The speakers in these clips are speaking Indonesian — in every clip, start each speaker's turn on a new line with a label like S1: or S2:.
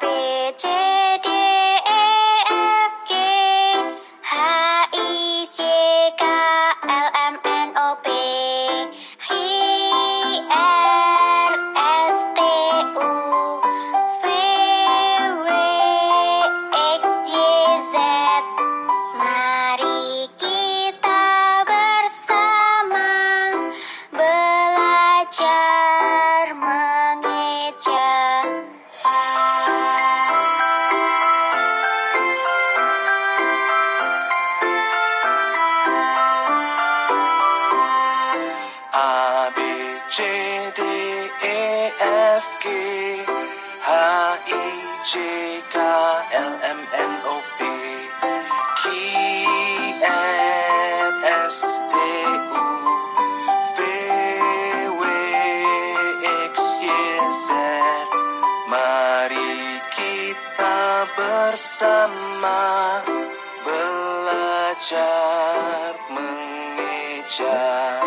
S1: বেচে F G H I J K L M N O P Q R S T U V W X Y Z. Mari kita bersama belajar
S2: mengejar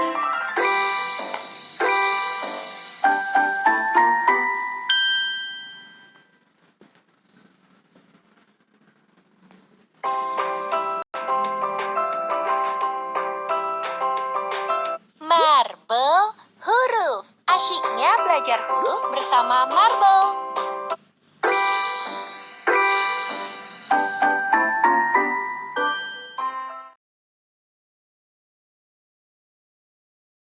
S2: belajar huruf bersama Marble.